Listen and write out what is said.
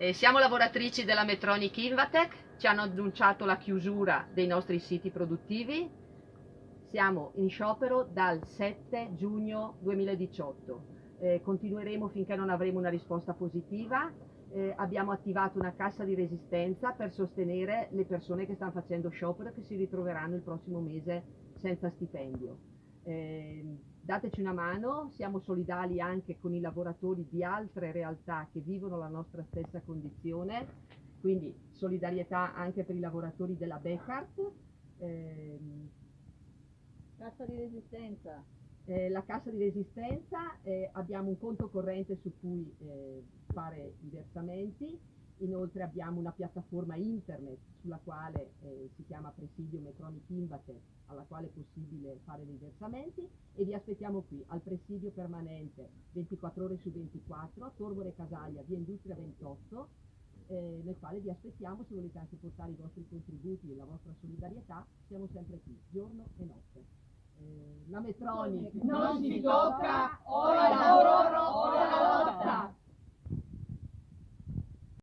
Eh, siamo lavoratrici della Metronic Invatec, ci hanno annunciato la chiusura dei nostri siti produttivi. Siamo in sciopero dal 7 giugno 2018. Eh, continueremo finché non avremo una risposta positiva. Eh, abbiamo attivato una cassa di resistenza per sostenere le persone che stanno facendo sciopero e che si ritroveranno il prossimo mese senza stipendio. Eh, dateci una mano, siamo solidali anche con i lavoratori di altre realtà che vivono la nostra stessa condizione, quindi solidarietà anche per i lavoratori della Beccart. Eh, cassa di resistenza. Eh, la cassa di resistenza, eh, abbiamo un conto corrente su cui eh, fare i versamenti, inoltre abbiamo una piattaforma internet sulla quale eh, si chiama Presidio Metronic Invate alla quale è possibile fare dei versamenti e vi aspettiamo qui al presidio permanente 24 ore su 24 a Torbole Casaglia, via Industria 28 eh, nel quale vi aspettiamo se volete anche portare i vostri contributi e la vostra solidarietà siamo sempre qui, giorno e notte. Eh, la Metronic non si tocca ora